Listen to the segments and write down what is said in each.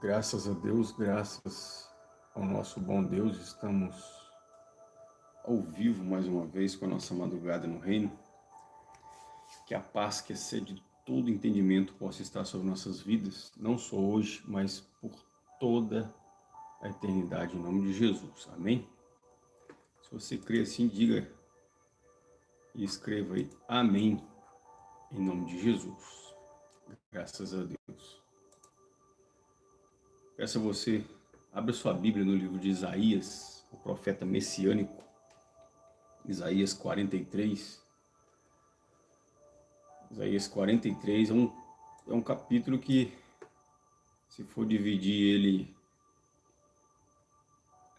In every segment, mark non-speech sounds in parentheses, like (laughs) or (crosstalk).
Graças a Deus, graças ao nosso bom Deus, estamos ao vivo mais uma vez com a nossa madrugada no reino. Que a paz que excede todo entendimento possa estar sobre nossas vidas, não só hoje, mas por toda a eternidade, em nome de Jesus. Amém? Se você crê assim, diga e escreva aí, Amém, em nome de Jesus. Graças a Deus. Peço a você, abra sua Bíblia no livro de Isaías, o profeta messiânico, Isaías 43. Isaías 43 é um, é um capítulo que, se for dividir ele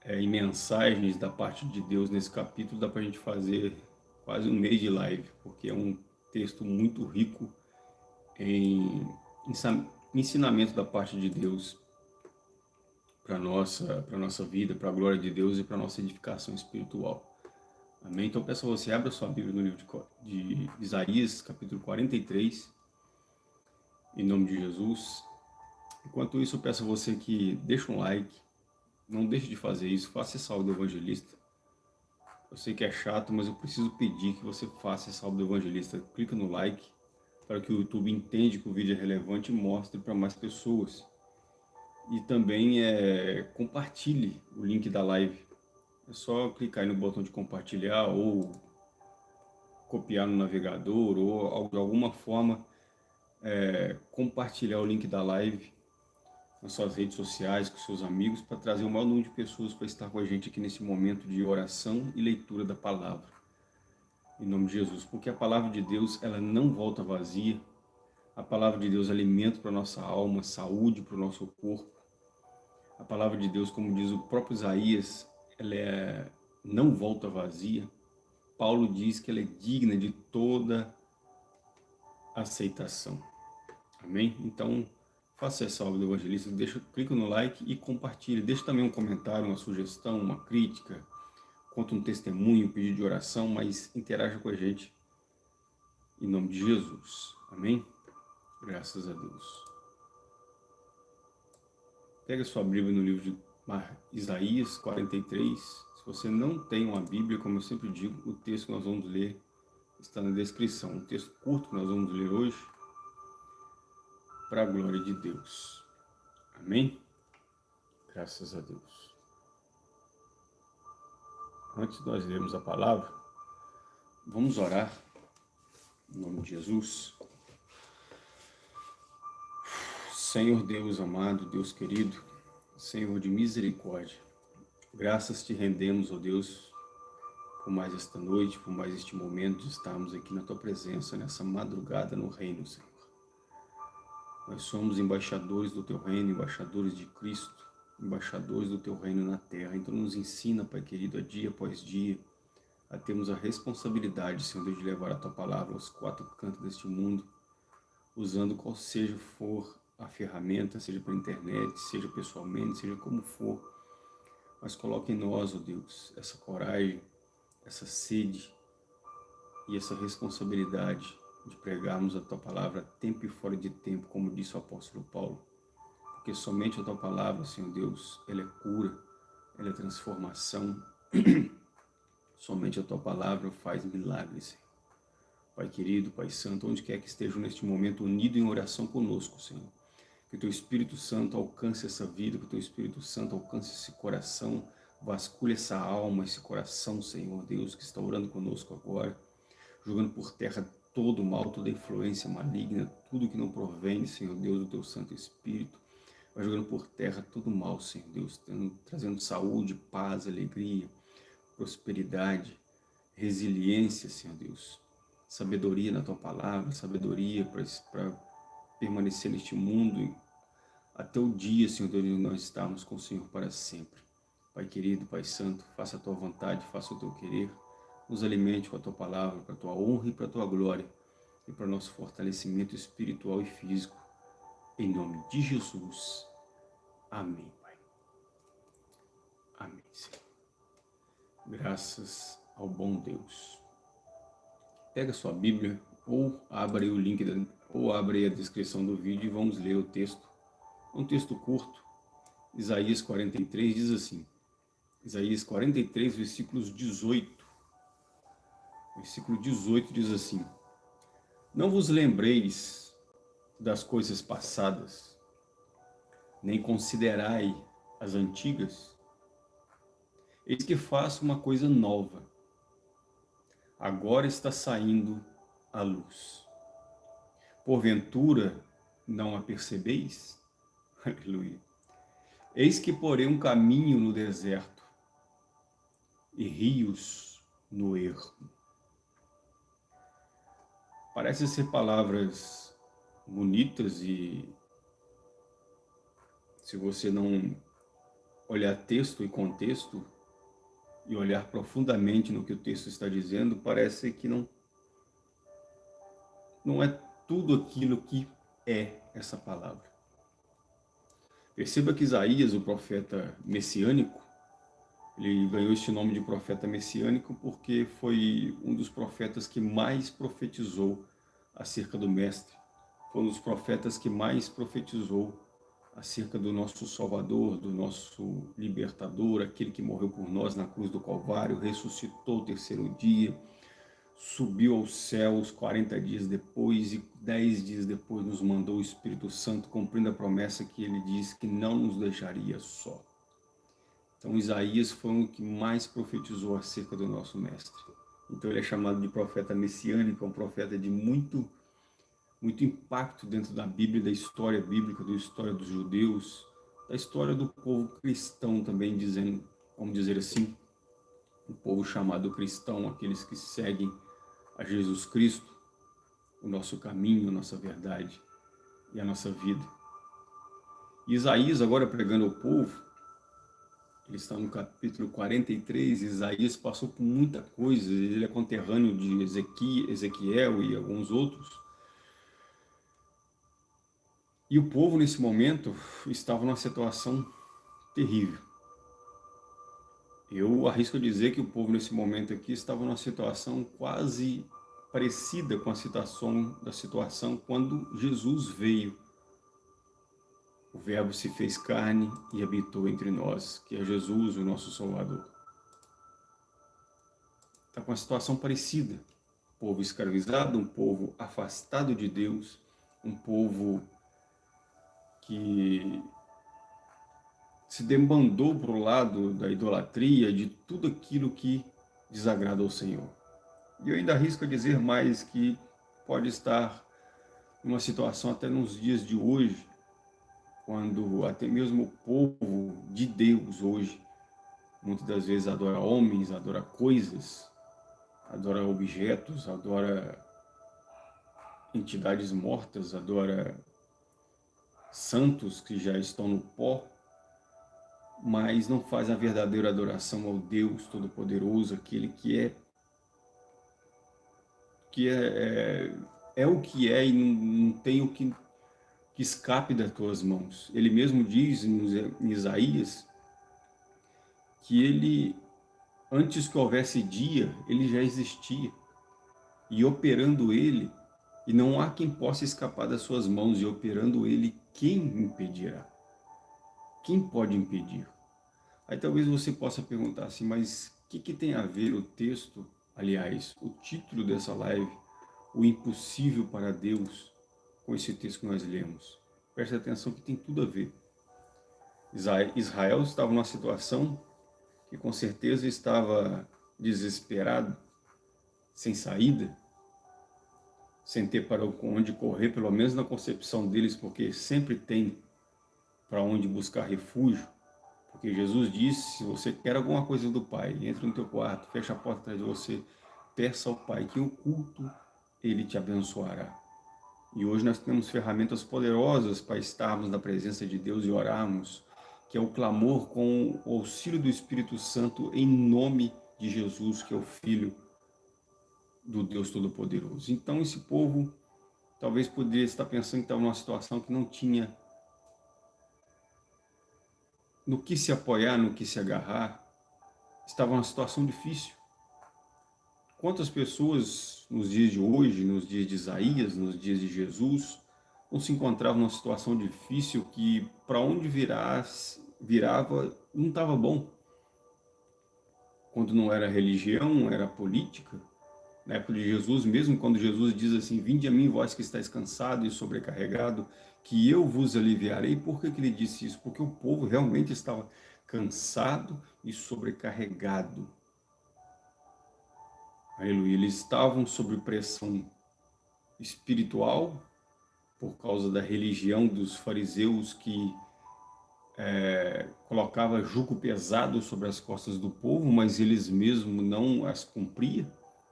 é, em mensagens da parte de Deus nesse capítulo, dá para a gente fazer quase um mês de live, porque é um texto muito rico em ensinamento da parte de Deus para nossa para nossa vida, para a glória de Deus e para nossa edificação espiritual. Amém? Então peço a você, abra sua Bíblia no livro de, de Isaías, capítulo 43, em nome de Jesus. Enquanto isso, eu peço a você que deixe um like, não deixe de fazer isso, faça aula do evangelista. Eu sei que é chato, mas eu preciso pedir que você faça aula do evangelista. Clica no like, para que o YouTube entenda que o vídeo é relevante e mostre para mais pessoas e também é, compartilhe o link da live. É só clicar no botão de compartilhar ou copiar no navegador ou de alguma forma é, compartilhar o link da live nas suas redes sociais, com seus amigos, para trazer o maior número de pessoas para estar com a gente aqui nesse momento de oração e leitura da palavra. Em nome de Jesus, porque a palavra de Deus ela não volta vazia, a palavra de Deus é alimento para a nossa alma, saúde para o nosso corpo. A palavra de Deus, como diz o próprio Isaías, ela é, não volta vazia. Paulo diz que ela é digna de toda aceitação. Amém? Então, faça essa obra do evangelista, deixa, clica no like e compartilhe. Deixa também um comentário, uma sugestão, uma crítica, conta um testemunho, um pedido de oração, mas interaja com a gente. Em nome de Jesus. Amém? Graças a Deus. Pega sua Bíblia no livro de Isaías 43. Se você não tem uma Bíblia, como eu sempre digo, o texto que nós vamos ler está na descrição. Um texto curto que nós vamos ler hoje, para a glória de Deus. Amém? Graças a Deus. Antes de nós lermos a palavra, vamos orar, em nome de Jesus. Senhor Deus amado, Deus querido, Senhor de misericórdia, graças te rendemos, ó Deus, por mais esta noite, por mais este momento de estarmos aqui na Tua presença, nessa madrugada no reino, Senhor. Nós somos embaixadores do Teu reino, embaixadores de Cristo, embaixadores do Teu reino na terra. Então nos ensina, Pai querido, a dia após dia, a termos a responsabilidade, Senhor Deus, de levar a Tua palavra aos quatro cantos deste mundo, usando qual seja for a ferramenta, seja pela internet, seja pessoalmente, seja como for. Mas coloque em nós, ó oh Deus, essa coragem, essa sede e essa responsabilidade de pregarmos a Tua Palavra tempo e fora de tempo, como disse o apóstolo Paulo. Porque somente a Tua Palavra, Senhor Deus, ela é cura, ela é transformação. (clears throat) somente a Tua Palavra faz milagres, Senhor. Pai querido, Pai santo, onde quer que estejam neste momento unido em oração conosco, Senhor que o Teu Espírito Santo alcance essa vida, que o Teu Espírito Santo alcance esse coração, vasculhe essa alma, esse coração, Senhor Deus, que está orando conosco agora, jogando por terra todo o mal, toda influência maligna, tudo que não provém, Senhor Deus, do Teu Santo Espírito, vai jogando por terra todo o mal, Senhor Deus, trazendo saúde, paz, alegria, prosperidade, resiliência, Senhor Deus, sabedoria na Tua Palavra, sabedoria para permanecer neste mundo até o dia, Senhor Deus, onde nós estamos com o Senhor para sempre. Pai querido, Pai santo, faça a Tua vontade, faça o Teu querer, nos alimente com a Tua palavra, para a Tua honra e para a Tua glória, e para o nosso fortalecimento espiritual e físico, em nome de Jesus. Amém, Pai. Amém, Senhor. Graças ao bom Deus. Pega sua Bíblia ou abra o link da ou abre a descrição do vídeo e vamos ler o texto. É um texto curto, Isaías 43 diz assim, Isaías 43, versículos 18. Versículo 18 diz assim, Não vos lembreis das coisas passadas, nem considerai as antigas. Eis que faço uma coisa nova. Agora está saindo a luz. Porventura, não a percebeis? (laughs) Aleluia. Eis que porei um caminho no deserto e rios no erro. Parecem ser palavras bonitas e se você não olhar texto e contexto e olhar profundamente no que o texto está dizendo, parece que não, não é tudo aquilo que é essa palavra. Perceba que Isaías, o profeta messiânico, ele ganhou este nome de profeta messiânico porque foi um dos profetas que mais profetizou acerca do Mestre. Foi um dos profetas que mais profetizou acerca do nosso Salvador, do nosso Libertador, aquele que morreu por nós na cruz do Calvário, ressuscitou o terceiro dia, subiu aos céus 40 dias depois e 10 dias depois nos mandou o Espírito Santo, cumprindo a promessa que ele disse que não nos deixaria só. Então Isaías foi o que mais profetizou acerca do nosso Mestre. Então ele é chamado de profeta messiânico, um profeta de muito muito impacto dentro da Bíblia, da história bíblica, da história dos judeus, da história do povo cristão também, dizendo, vamos dizer assim, o povo chamado cristão, aqueles que seguem a Jesus Cristo, o nosso caminho, a nossa verdade e a nossa vida. Isaías, agora pregando ao povo, ele está no capítulo 43, Isaías passou por muita coisa, ele é conterrâneo de Ezequiel e alguns outros, e o povo, nesse momento, estava numa situação terrível. Eu arrisco dizer que o povo, nesse momento aqui, estava numa situação quase parecida com a situação da situação quando Jesus veio. O verbo se fez carne e habitou entre nós, que é Jesus, o nosso Salvador. Está com uma situação parecida. Um povo escravizado, um povo afastado de Deus, um povo que se demandou para o lado da idolatria, de tudo aquilo que desagrada ao Senhor. E eu ainda arrisco a dizer mais que pode estar numa situação até nos dias de hoje, quando até mesmo o povo de Deus hoje, muitas das vezes adora homens, adora coisas, adora objetos, adora entidades mortas, adora santos que já estão no pó, mas não faz a verdadeira adoração ao Deus Todo-Poderoso, aquele que é que é, é, é, o que é e não, não tem o que, que escape das tuas mãos. Ele mesmo diz em, em Isaías que ele, antes que houvesse dia, ele já existia. E operando ele, e não há quem possa escapar das suas mãos, e operando ele, quem impedirá? Quem pode impedir? Aí talvez você possa perguntar assim, mas o que, que tem a ver o texto, aliás, o título dessa live, o impossível para Deus, com esse texto que nós lemos? Preste atenção que tem tudo a ver. Israel estava numa situação que com certeza estava desesperado, sem saída, sem ter para onde correr, pelo menos na concepção deles, porque sempre tem para onde buscar refúgio. Porque Jesus disse, se você quer alguma coisa do Pai, entra no teu quarto, fecha a porta atrás de você, peça ao Pai que oculto Ele te abençoará. E hoje nós temos ferramentas poderosas para estarmos na presença de Deus e orarmos, que é o clamor com o auxílio do Espírito Santo em nome de Jesus, que é o Filho do Deus Todo-Poderoso. Então esse povo talvez poderia estar pensando que estava numa situação que não tinha no que se apoiar, no que se agarrar, estava numa situação difícil. Quantas pessoas nos dias de hoje, nos dias de Isaías, nos dias de Jesus, não se encontravam numa situação difícil que para onde virar virava, não estava bom. Quando não era religião, era política. Na época de Jesus, mesmo quando Jesus diz assim, vinde a mim, vós que estáis cansado e sobrecarregado, que eu vos aliviarei. Por que, que ele disse isso? Porque o povo realmente estava cansado e sobrecarregado. Aleluia. Eles estavam sob pressão espiritual, por causa da religião dos fariseus que é, colocava jugo pesado sobre as costas do povo, mas eles mesmos não as cumpriam.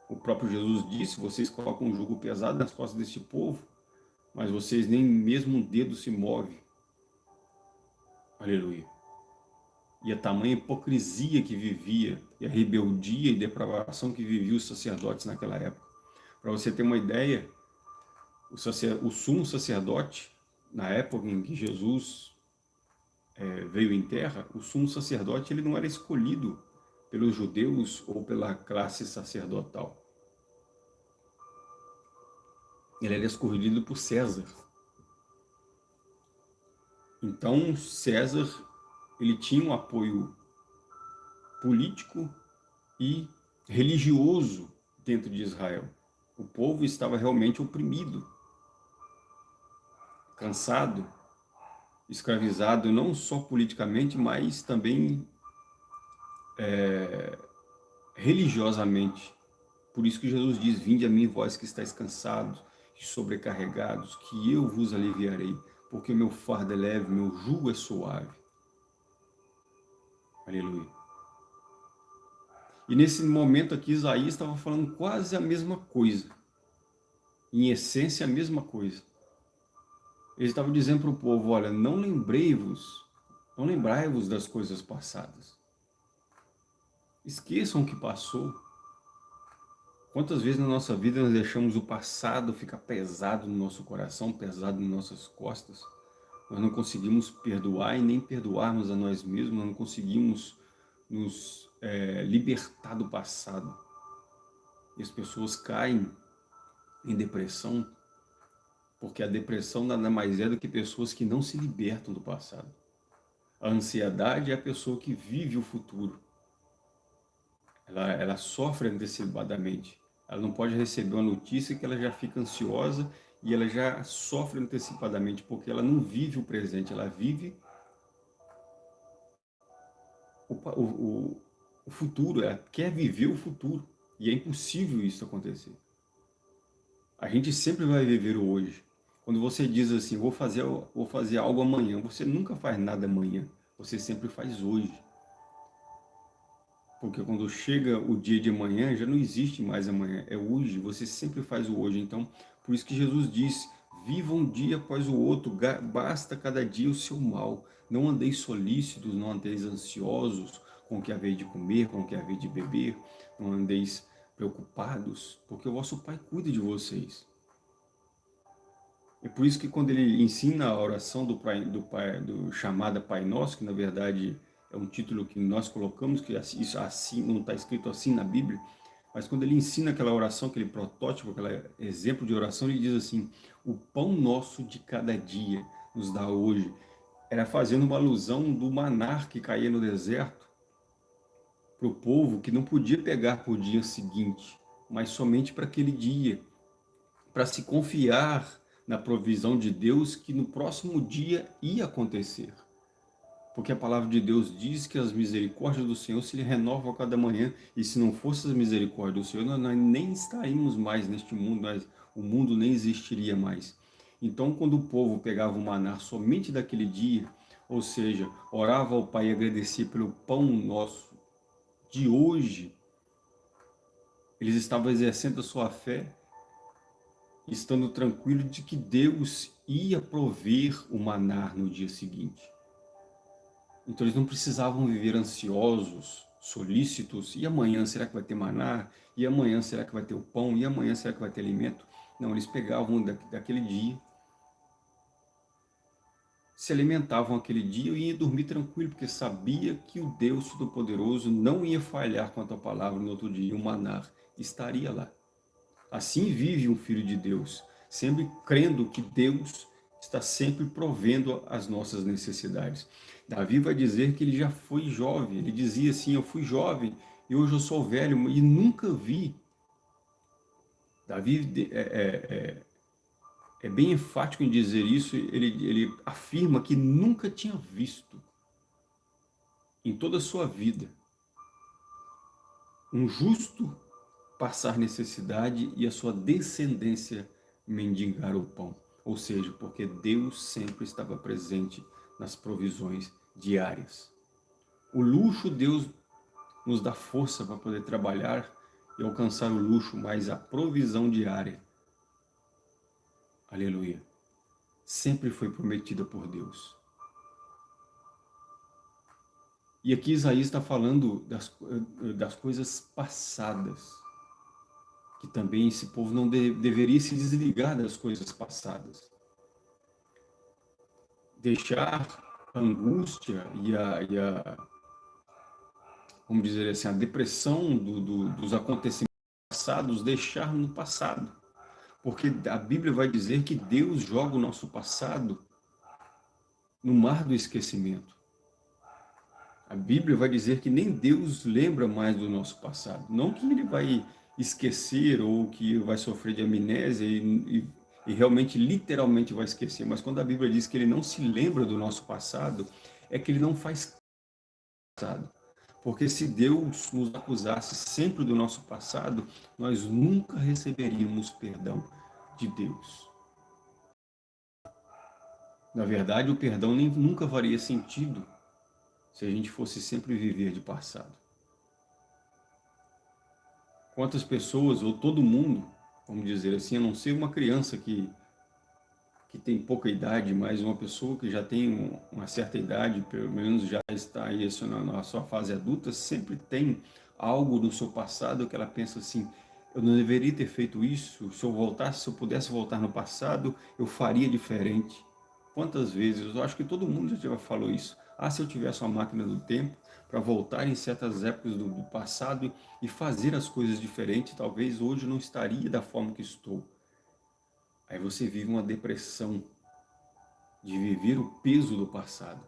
O próprio Jesus disse, vocês colocam um jugo pesado nas costas deste povo, mas vocês nem mesmo um dedo se move. Aleluia. E a tamanha hipocrisia que vivia, e a rebeldia e depravação que viviam os sacerdotes naquela época. Para você ter uma ideia, o, sacer, o sumo sacerdote, na época em que Jesus é, veio em terra, o sumo sacerdote ele não era escolhido pelos judeus ou pela classe sacerdotal. Ele era escolhido por César. Então, César ele tinha um apoio político e religioso dentro de Israel. O povo estava realmente oprimido, cansado, escravizado não só politicamente, mas também é, religiosamente. Por isso que Jesus diz, vinde a mim vós que estáis cansados sobrecarregados, que eu vos aliviarei, porque meu fardo é leve, meu jugo é suave. Aleluia. E nesse momento aqui, Isaías estava falando quase a mesma coisa. Em essência, a mesma coisa. Ele estava dizendo para o povo, olha, não lembrei-vos, não lembrai-vos das coisas passadas. Esqueçam o que passou. Quantas vezes na nossa vida nós deixamos o passado ficar pesado no nosso coração, pesado nas nossas costas? Nós não conseguimos perdoar e nem perdoarmos a nós mesmos, nós não conseguimos nos é, libertar do passado. E as pessoas caem em depressão, porque a depressão nada mais é do que pessoas que não se libertam do passado. A ansiedade é a pessoa que vive o futuro. Ela, ela sofre antecipadamente. Ela não pode receber uma notícia que ela já fica ansiosa e ela já sofre antecipadamente, porque ela não vive o presente, ela vive o, o, o futuro, ela quer viver o futuro, e é impossível isso acontecer. A gente sempre vai viver o hoje. Quando você diz assim, vou fazer, vou fazer algo amanhã, você nunca faz nada amanhã, você sempre faz hoje. Porque quando chega o dia de amanhã, já não existe mais amanhã, é hoje, você sempre faz o hoje. Então, por isso que Jesus diz, viva um dia após o outro, basta cada dia o seu mal. Não andeis solícitos, não andeis ansiosos com o que haver de comer, com o que haver de beber, não andeis preocupados, porque o vosso Pai cuida de vocês. É por isso que quando ele ensina a oração do, pai, do, pai, do chamada Pai Nosso, que na verdade é um título que nós colocamos, que isso assim não está escrito assim na Bíblia, mas quando ele ensina aquela oração, aquele protótipo, aquele exemplo de oração, ele diz assim, o pão nosso de cada dia nos dá hoje. Era fazendo uma alusão do manar que caía no deserto para o povo que não podia pegar para o dia seguinte, mas somente para aquele dia, para se confiar na provisão de Deus que no próximo dia ia acontecer. Porque a palavra de Deus diz que as misericórdias do Senhor se renovam a cada manhã, e se não fossem as misericórdias do Senhor, nós nem estaríamos mais neste mundo, nós, o mundo nem existiria mais. Então, quando o povo pegava o maná somente daquele dia, ou seja, orava ao Pai e agradecia pelo pão nosso de hoje, eles estavam exercendo a sua fé, estando tranquilos de que Deus ia prover o maná no dia seguinte. Então eles não precisavam viver ansiosos, solícitos, e amanhã será que vai ter maná? E amanhã será que vai ter o pão? E amanhã será que vai ter alimento? Não, eles pegavam daquele dia, se alimentavam aquele dia e iam dormir tranquilo, porque sabia que o Deus Todo-Poderoso não ia falhar quanto à palavra no outro dia, o maná estaria lá. Assim vive um filho de Deus, sempre crendo que Deus está sempre provendo as nossas necessidades. Davi vai dizer que ele já foi jovem, ele dizia assim, eu fui jovem e hoje eu sou velho e nunca vi. Davi é, é, é, é bem enfático em dizer isso, ele, ele afirma que nunca tinha visto em toda a sua vida um justo passar necessidade e a sua descendência mendigar o pão. Ou seja, porque Deus sempre estava presente nas provisões diárias. O luxo, Deus nos dá força para poder trabalhar e alcançar o luxo, mas a provisão diária, aleluia, sempre foi prometida por Deus. E aqui Isaías está falando das, das coisas passadas, que também esse povo não de, deveria se desligar das coisas passadas. Deixar angústia e a, e a vamos dizer assim, a depressão do, do, dos acontecimentos passados, deixar no passado. Porque a Bíblia vai dizer que Deus joga o nosso passado no mar do esquecimento. A Bíblia vai dizer que nem Deus lembra mais do nosso passado. Não que ele vai esquecer ou que vai sofrer de amnésia e, e, e realmente, literalmente vai esquecer. Mas quando a Bíblia diz que ele não se lembra do nosso passado, é que ele não faz passado. Porque se Deus nos acusasse sempre do nosso passado, nós nunca receberíamos perdão de Deus. Na verdade, o perdão nem, nunca faria sentido se a gente fosse sempre viver de passado. Quantas pessoas, ou todo mundo, vamos dizer assim, a não ser uma criança que, que tem pouca idade, mas uma pessoa que já tem uma certa idade, pelo menos já está aí na sua fase adulta, sempre tem algo do seu passado que ela pensa assim, eu não deveria ter feito isso, se eu voltasse, se eu pudesse voltar no passado, eu faria diferente. Quantas vezes, eu acho que todo mundo já falou isso, ah, se eu tivesse uma máquina do tempo para voltar em certas épocas do, do passado e fazer as coisas diferentes, talvez hoje não estaria da forma que estou. Aí você vive uma depressão de viver o peso do passado.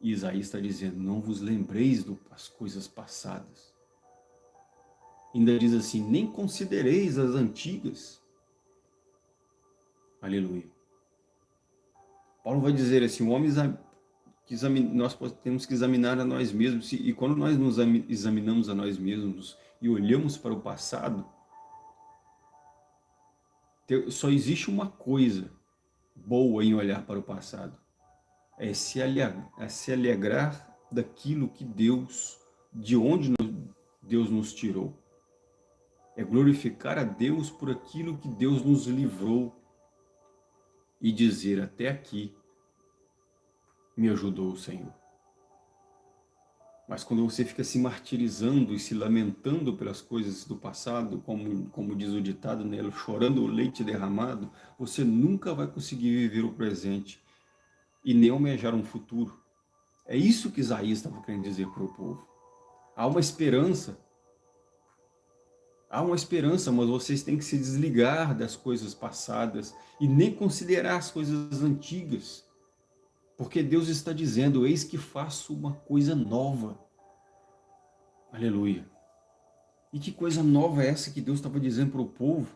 E Isaías está dizendo, não vos lembreis das coisas passadas. Ainda diz assim, nem considereis as antigas. Aleluia. Paulo vai dizer assim, o homem que nós temos que examinar a nós mesmos, e quando nós nos examinamos a nós mesmos e olhamos para o passado, só existe uma coisa boa em olhar para o passado, é se alegrar, é se alegrar daquilo que Deus, de onde Deus nos tirou. É glorificar a Deus por aquilo que Deus nos livrou e dizer até aqui me ajudou o Senhor. Mas quando você fica se martirizando e se lamentando pelas coisas do passado, como, como diz o ditado nela, chorando o leite derramado, você nunca vai conseguir viver o presente e nem almejar um futuro. É isso que Isaías estava querendo dizer para o povo. Há uma esperança. Há uma esperança, mas vocês têm que se desligar das coisas passadas e nem considerar as coisas antigas. Porque Deus está dizendo, eis que faço uma coisa nova. Aleluia. E que coisa nova é essa que Deus estava dizendo para o povo?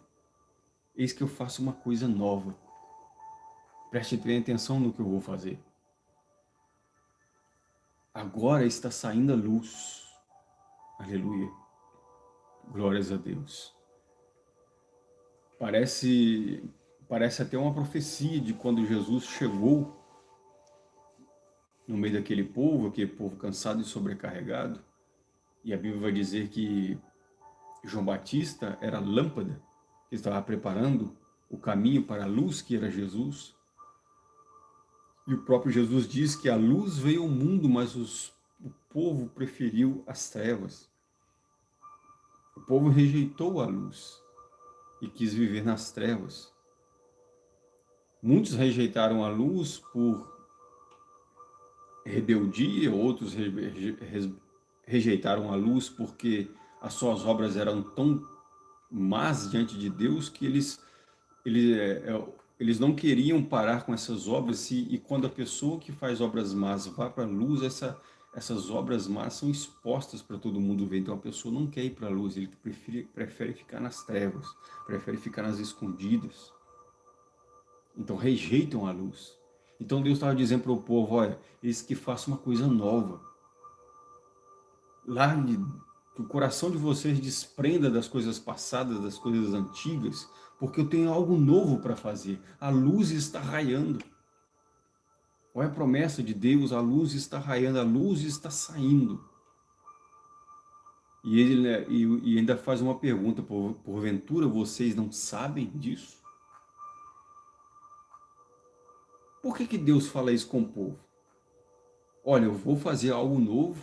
Eis que eu faço uma coisa nova. Preste bem atenção no que eu vou fazer. Agora está saindo a luz. Aleluia. Glórias a Deus. Parece, parece até uma profecia de quando Jesus chegou no meio daquele povo, aquele povo cansado e sobrecarregado. E a Bíblia vai dizer que João Batista era a lâmpada que estava preparando o caminho para a luz que era Jesus. E o próprio Jesus diz que a luz veio ao mundo, mas os, o povo preferiu as trevas. O povo rejeitou a luz e quis viver nas trevas. Muitos rejeitaram a luz por rebeldia, outros rejeitaram a luz porque as suas obras eram tão más diante de Deus que eles, eles é, é, eles não queriam parar com essas obras e, e quando a pessoa que faz obras más vai para a luz, essa, essas obras más são expostas para todo mundo ver. Então a pessoa não quer ir para a luz, ele prefere, prefere ficar nas trevas, prefere ficar nas escondidas. Então rejeitam a luz. Então Deus estava dizendo para o povo, olha, eles que façam uma coisa nova. Largue, que o coração de vocês desprenda das coisas passadas, das coisas antigas, porque eu tenho algo novo para fazer. A luz está raiando. Olha a promessa de Deus, a luz está raiando, a luz está saindo. E ele né, e, ainda faz uma pergunta, por, porventura vocês não sabem disso? Por que, que Deus fala isso com o povo? Olha, eu vou fazer algo novo,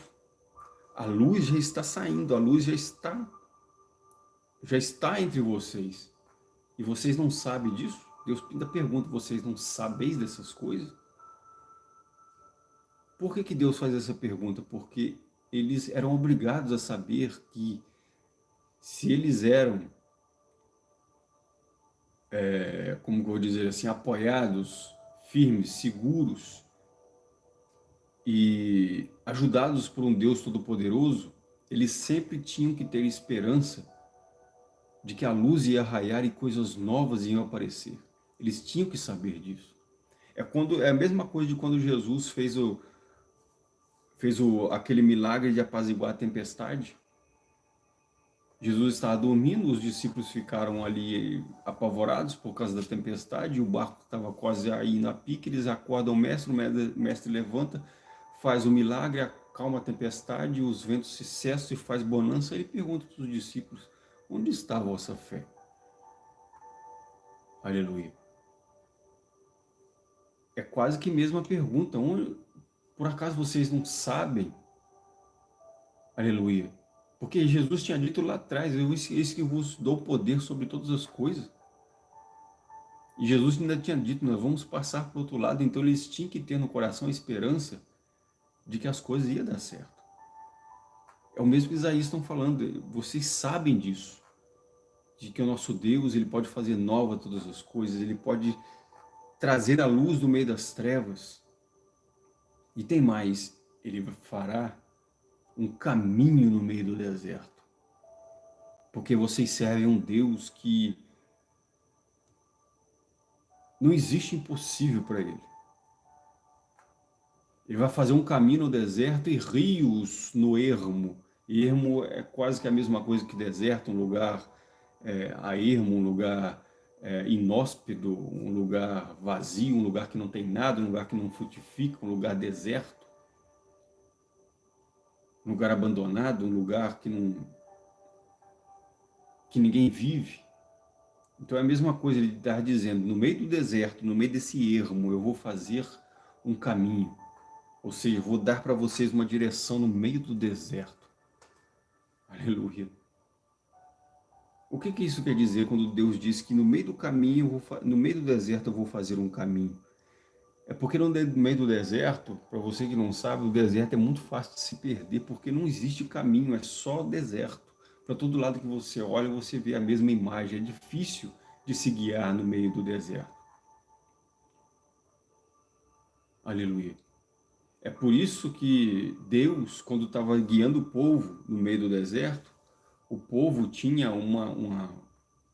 a luz já está saindo, a luz já está, já está entre vocês. E vocês não sabem disso? Deus ainda pergunta, vocês não sabeis dessas coisas? Por que, que Deus faz essa pergunta? Porque eles eram obrigados a saber que se eles eram, é, como vou dizer assim, apoiados, firmes, seguros e ajudados por um Deus Todo-Poderoso, eles sempre tinham que ter esperança de que a luz ia raiar e coisas novas iam aparecer. Eles tinham que saber disso. É, quando, é a mesma coisa de quando Jesus fez, o, fez o, aquele milagre de apaziguar a tempestade. Jesus estava dormindo, os discípulos ficaram ali apavorados por causa da tempestade, o barco estava quase aí na pique, eles acordam o mestre, o mestre levanta, faz o milagre, acalma a tempestade, os ventos se cessam e faz bonança, ele pergunta para os discípulos, Onde está a vossa fé? Aleluia. É quase que mesma pergunta. Onde, por acaso vocês não sabem? Aleluia. Porque Jesus tinha dito lá atrás, eu eis que vos dou poder sobre todas as coisas. E Jesus ainda tinha dito, nós vamos passar para o outro lado, então eles tinham que ter no coração a esperança de que as coisas iam dar certo. É o mesmo que Isaías estão falando, vocês sabem disso, de que o nosso Deus, ele pode fazer nova todas as coisas, ele pode trazer a luz do meio das trevas. E tem mais, ele fará um caminho no meio do deserto. Porque vocês servem um Deus que não existe impossível para ele. Ele vai fazer um caminho no deserto e rios no ermo. Ermo é quase que a mesma coisa que deserto, um lugar é, a ermo, um lugar é, um lugar vazio, um lugar que não tem nada, um lugar que não frutifica, um lugar deserto, um lugar abandonado, um lugar que não que ninguém vive. Então é a mesma coisa ele estar dizendo, no meio do deserto, no meio desse ermo, eu vou fazer um caminho. Ou seja, vou dar para vocês uma direção no meio do deserto. Aleluia. O que, que isso quer dizer quando Deus diz que no meio do caminho, no meio do deserto eu vou fazer um caminho? É porque no meio do deserto, para você que não sabe, o deserto é muito fácil de se perder, porque não existe caminho, é só deserto. Para todo lado que você olha, você vê a mesma imagem, é difícil de se guiar no meio do deserto. Aleluia. É por isso que Deus, quando estava guiando o povo no meio do deserto, o povo tinha uma, uma,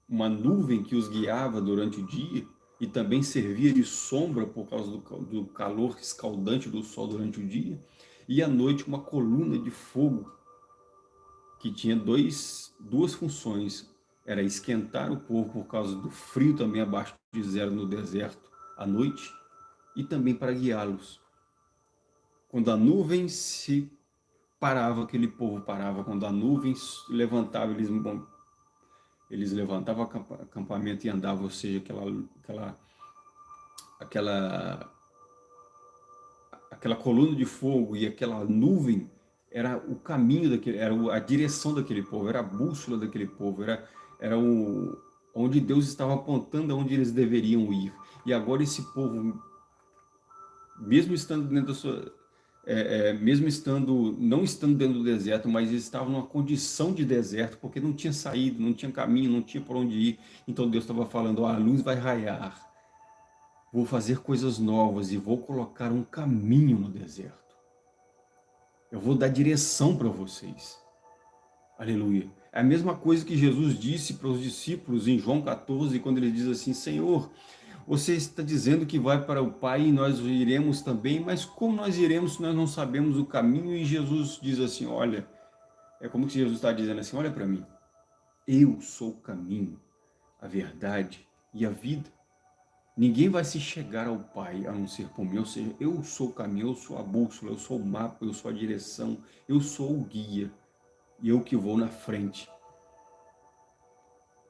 uma nuvem que os guiava durante o dia e também servia de sombra por causa do, do calor escaldante do sol durante o dia, e à noite uma coluna de fogo que tinha dois, duas funções, era esquentar o povo por causa do frio também abaixo de zero no deserto à noite, e também para guiá-los quando a nuvem se parava, aquele povo parava. Quando a nuvem levantava, eles, eles levantavam acampamento e andavam, ou seja, aquela, aquela, aquela, aquela coluna de fogo e aquela nuvem era o caminho daquele, era a direção daquele povo, era a bússola daquele povo, era, era o, onde Deus estava apontando aonde eles deveriam ir. E agora esse povo, mesmo estando dentro da sua, é, é, mesmo estando, não estando dentro do deserto, mas eles estavam numa condição de deserto, porque não tinha saída, não tinha caminho, não tinha por onde ir. Então Deus estava falando, oh, a luz vai raiar, Vou fazer coisas novas e vou colocar um caminho no deserto. Eu vou dar direção para vocês. Aleluia. É a mesma coisa que Jesus disse para os discípulos em João 14, quando ele diz assim, Senhor, você está dizendo que vai para o Pai e nós iremos também, mas como nós iremos se nós não sabemos o caminho? E Jesus diz assim, olha, é como se Jesus está dizendo assim, olha para mim, eu sou o caminho, a verdade e a vida. Ninguém vai se chegar ao Pai a não ser por mim, ou seja, eu sou o caminho, eu sou a bússola, eu sou o mapa, eu sou a direção, eu sou o guia, e eu que vou na frente.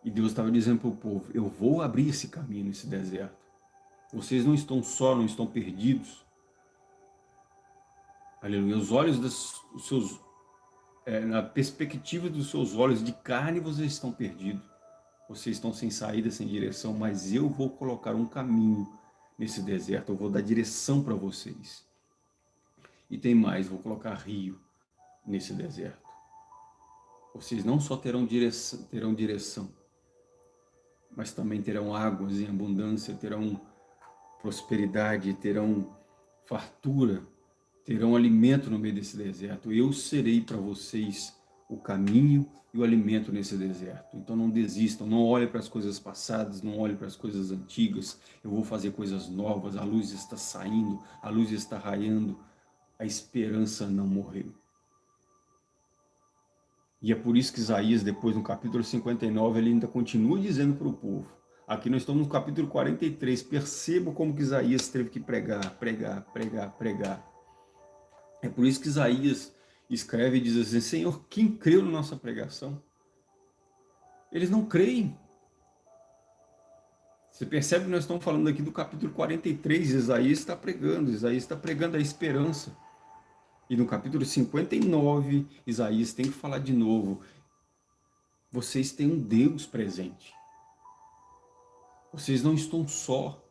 E Deus estava dizendo para o povo, eu vou abrir esse caminho nesse deserto. Vocês não estão só, não estão perdidos. Aleluia. Os olhos dos seus, é, na perspectiva dos seus olhos de carne, vocês estão perdidos. Vocês estão sem saída, sem direção, mas eu vou colocar um caminho nesse deserto, eu vou dar direção para vocês. E tem mais, vou colocar rio nesse deserto. Vocês não só terão direção, terão direção, mas também terão águas em abundância, terão prosperidade, terão fartura, terão alimento no meio desse deserto. Eu serei para vocês o caminho e o alimento nesse deserto. Então não desistam, não olhem para as coisas passadas, não olhem para as coisas antigas. Eu vou fazer coisas novas, a luz está saindo, a luz está raiando, a esperança não morreu. E é por isso que Isaías, depois no capítulo 59, ele ainda continua dizendo para o povo. Aqui nós estamos no capítulo 43, perceba como que Isaías teve que pregar, pregar, pregar, pregar. É por isso que Isaías escreve e diz assim, Senhor, quem creu na nossa pregação? Eles não creem. Você percebe que nós estamos falando aqui do capítulo 43, Isaías está pregando, Isaías está pregando a esperança. E no capítulo 59, Isaías tem que falar de novo. Vocês têm um Deus presente. Vocês não estão só.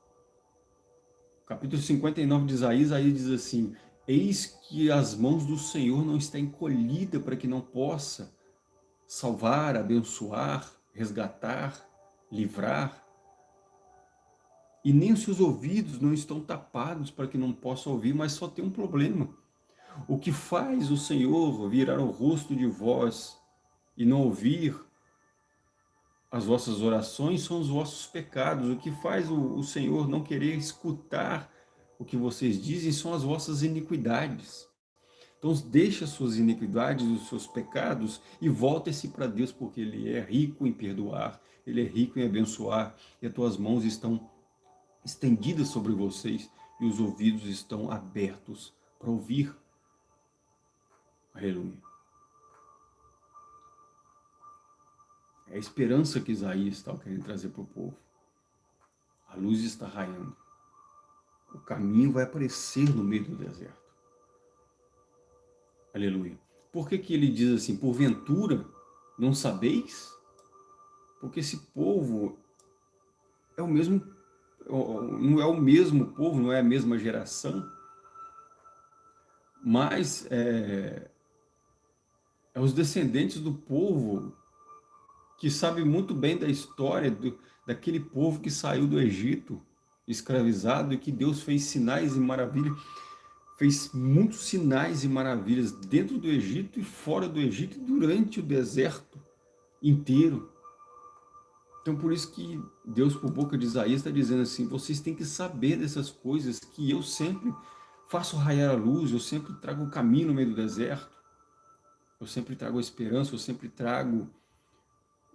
Capítulo 59 de Isaías, Isaías diz assim, Eis que as mãos do Senhor não estão encolhidas para que não possa salvar, abençoar, resgatar, livrar. E nem os seus ouvidos não estão tapados para que não possa ouvir, mas só tem um problema. O que faz o Senhor virar o rosto de vós e não ouvir as vossas orações são os vossos pecados. O que faz o, o Senhor não querer escutar o que vocês dizem são as vossas iniquidades. Então deixa as suas iniquidades, os seus pecados e volta-se para Deus, porque Ele é rico em perdoar, Ele é rico em abençoar, e as tuas mãos estão estendidas sobre vocês e os ouvidos estão abertos para ouvir Aleluia. É a esperança que Isaías está querendo trazer para o povo. A luz está raiando. O caminho vai aparecer no meio do deserto. Aleluia. Por que, que ele diz assim, porventura, não sabeis? Porque esse povo é o mesmo, não é o mesmo povo, não é a mesma geração, mas é, é os descendentes do povo que sabe muito bem da história do, daquele povo que saiu do Egito, escravizado, e que Deus fez sinais e maravilhas, fez muitos sinais e maravilhas dentro do Egito e fora do Egito, durante o deserto inteiro. Então, por isso que Deus, por boca de Isaías, está dizendo assim, vocês têm que saber dessas coisas, que eu sempre faço raiar a luz, eu sempre trago o caminho no meio do deserto. Eu sempre trago a esperança, eu sempre trago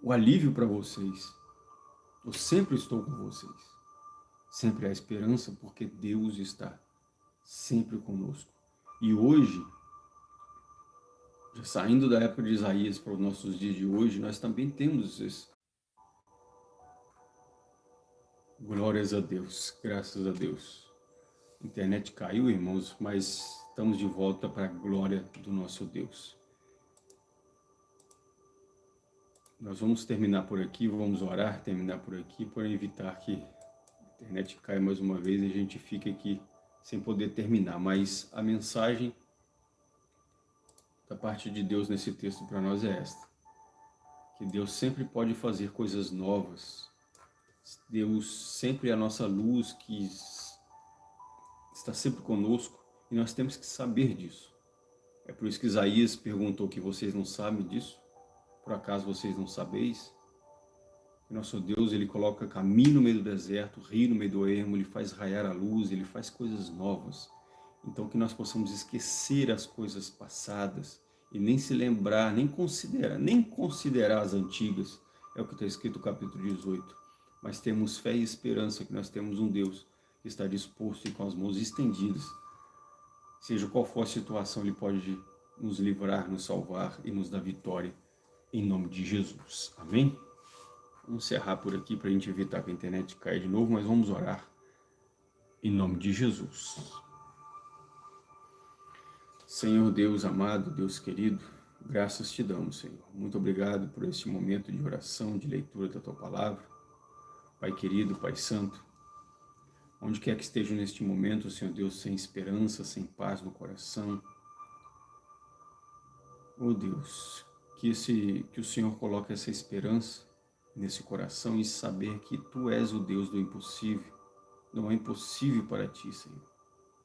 o alívio para vocês. Eu sempre estou com vocês. Sempre há esperança, porque Deus está sempre conosco. E hoje, saindo da época de Isaías para os nossos dias de hoje, nós também temos isso. Glórias a Deus, graças a Deus. A internet caiu, irmãos, mas estamos de volta para a glória do nosso Deus. Nós vamos terminar por aqui, vamos orar, terminar por aqui, para evitar que a internet caia mais uma vez e a gente fique aqui sem poder terminar. Mas a mensagem da parte de Deus nesse texto para nós é esta. Que Deus sempre pode fazer coisas novas, Deus sempre é a nossa luz que está sempre conosco e nós temos que saber disso. É por isso que Isaías perguntou que vocês não sabem disso? Por acaso vocês não sabeis? Nosso Deus, Ele coloca caminho no meio do deserto, rio no meio do ermo, Ele faz raiar a luz, Ele faz coisas novas. Então que nós possamos esquecer as coisas passadas e nem se lembrar, nem considerar, nem considerar as antigas. É o que está escrito no capítulo 18. Mas temos fé e esperança que nós temos um Deus que está disposto e com as mãos estendidas. Seja qual for a situação, Ele pode nos livrar, nos salvar e nos dar vitória. Em nome de Jesus. Amém? Vamos encerrar por aqui para a gente evitar que a internet caia de novo, mas vamos orar. Em nome de Jesus. Senhor Deus amado, Deus querido, graças te damos, Senhor. Muito obrigado por este momento de oração, de leitura da Tua Palavra. Pai querido, Pai Santo, onde quer que esteja neste momento, Senhor Deus, sem esperança, sem paz no coração, oh Deus, que, esse, que o Senhor coloque essa esperança nesse coração e saber que Tu és o Deus do impossível. Não é impossível para Ti, Senhor.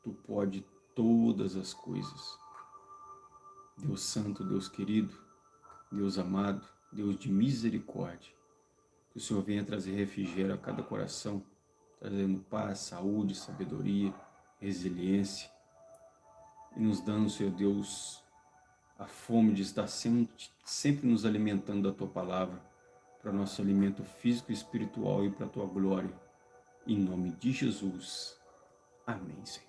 Tu pode todas as coisas. Deus Santo, Deus querido, Deus amado, Deus de misericórdia, que o Senhor venha trazer refrigério a cada coração, trazendo paz, saúde, sabedoria, resiliência, e nos dando, Senhor Deus, a fome de estar sempre, nos alimentando da Tua Palavra, para nosso alimento físico e espiritual e para a Tua glória. Em nome de Jesus. Amém, Senhor.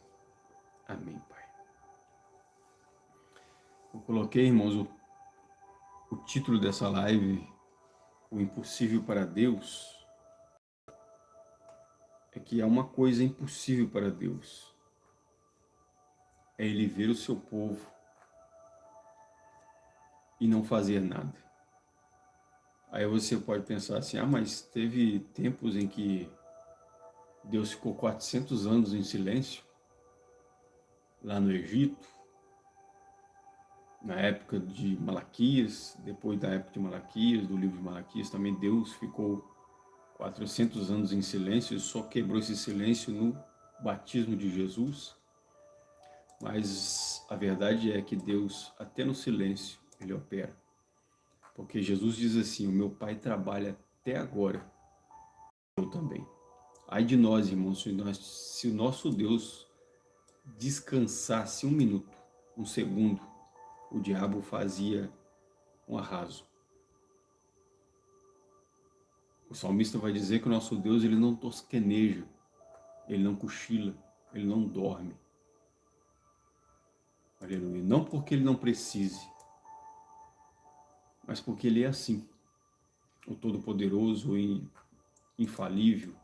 Amém, Pai. Eu coloquei, irmãos, o, o título dessa live, O Impossível para Deus, é que há uma coisa impossível para Deus. É Ele ver o seu povo e não fazer nada. Aí você pode pensar assim, ah, mas teve tempos em que Deus ficou 400 anos em silêncio, lá no Egito, na época de Malaquias, depois da época de Malaquias, do livro de Malaquias, também Deus ficou 400 anos em silêncio, só quebrou esse silêncio no batismo de Jesus. Mas a verdade é que Deus, até no silêncio, Ele opera. Porque Jesus diz assim, o meu Pai trabalha até agora, eu também. Ai de nós, irmãos, se, nós, se o nosso Deus descansasse um minuto, um segundo, o diabo fazia um arraso. O salmista vai dizer que o nosso Deus ele não tosqueneja, ele não cochila, ele não dorme. Aleluia. Não porque ele não precise, mas porque Ele é assim. O Todo-Poderoso, o infalível,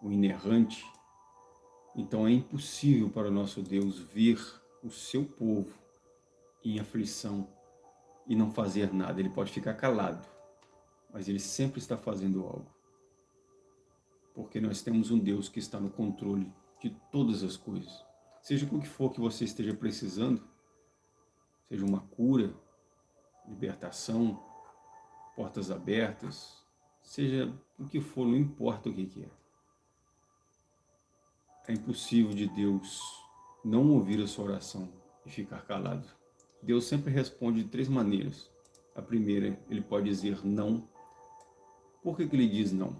o inerrante. Então é impossível para o nosso Deus ver o seu povo em aflição e não fazer nada. Ele pode ficar calado, mas Ele sempre está fazendo algo. Porque nós temos um Deus que está no controle de todas as coisas. Seja o que for que você esteja precisando, seja uma cura, libertação, portas abertas, seja o que for, não importa o que, é. É impossível de Deus não ouvir a sua oração e ficar calado. Deus sempre responde de três maneiras. A primeira, ele pode dizer não. Por que, que ele diz não?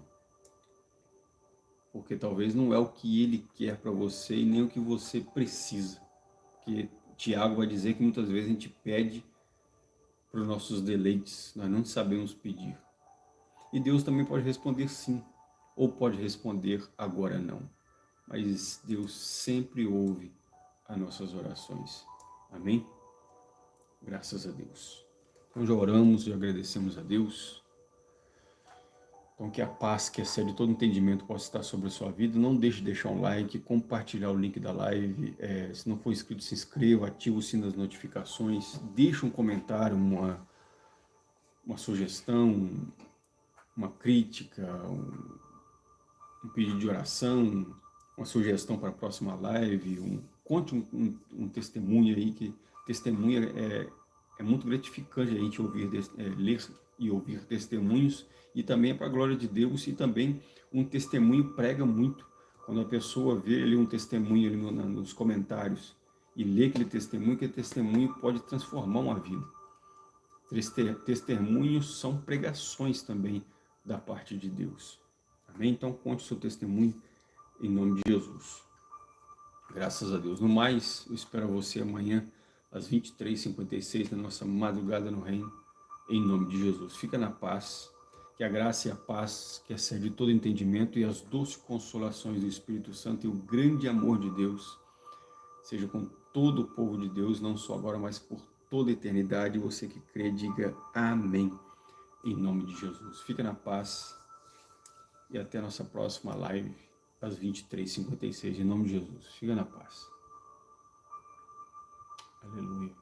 Porque talvez não é o que ele quer para você e nem o que você precisa. Porque Tiago vai dizer que muitas vezes a gente pede para os nossos deleites, nós não sabemos pedir. E Deus também pode responder sim, ou pode responder agora não. Mas Deus sempre ouve as nossas orações. Amém? Graças a Deus. Então já oramos e agradecemos a Deus então que a paz que excede todo entendimento possa estar sobre a sua vida. Não deixe de deixar um like, compartilhar o link da live. É, se não for inscrito, se inscreva, ative o sino das notificações. Deixe um comentário, uma, uma sugestão, uma crítica, um, um pedido de oração, uma sugestão para a próxima live. Um, conte um, um, um testemunho aí, que testemunha é, é muito gratificante a gente ouvir, é, ler e ouvir testemunhos, e também é para a glória de Deus, e também um testemunho prega muito. Quando a pessoa vê ali um testemunho ali no, nos comentários e lê aquele testemunho, que testemunho pode transformar uma vida. Testemunhos são pregações também da parte de Deus. Amém? Então conte o seu testemunho em nome de Jesus. Graças a Deus. No mais, eu espero você amanhã às 23h56 na nossa madrugada no reino, em nome de Jesus. Fica na paz, que a graça e a paz que excede todo entendimento e as doces consolações do Espírito Santo e o grande amor de Deus seja com todo o povo de Deus, não só agora, mas por toda a eternidade. Você que crê, diga amém, em nome de Jesus. Fica na paz e até a nossa próxima live, às 23h56, em nome de Jesus. Fica na paz. Aleluia.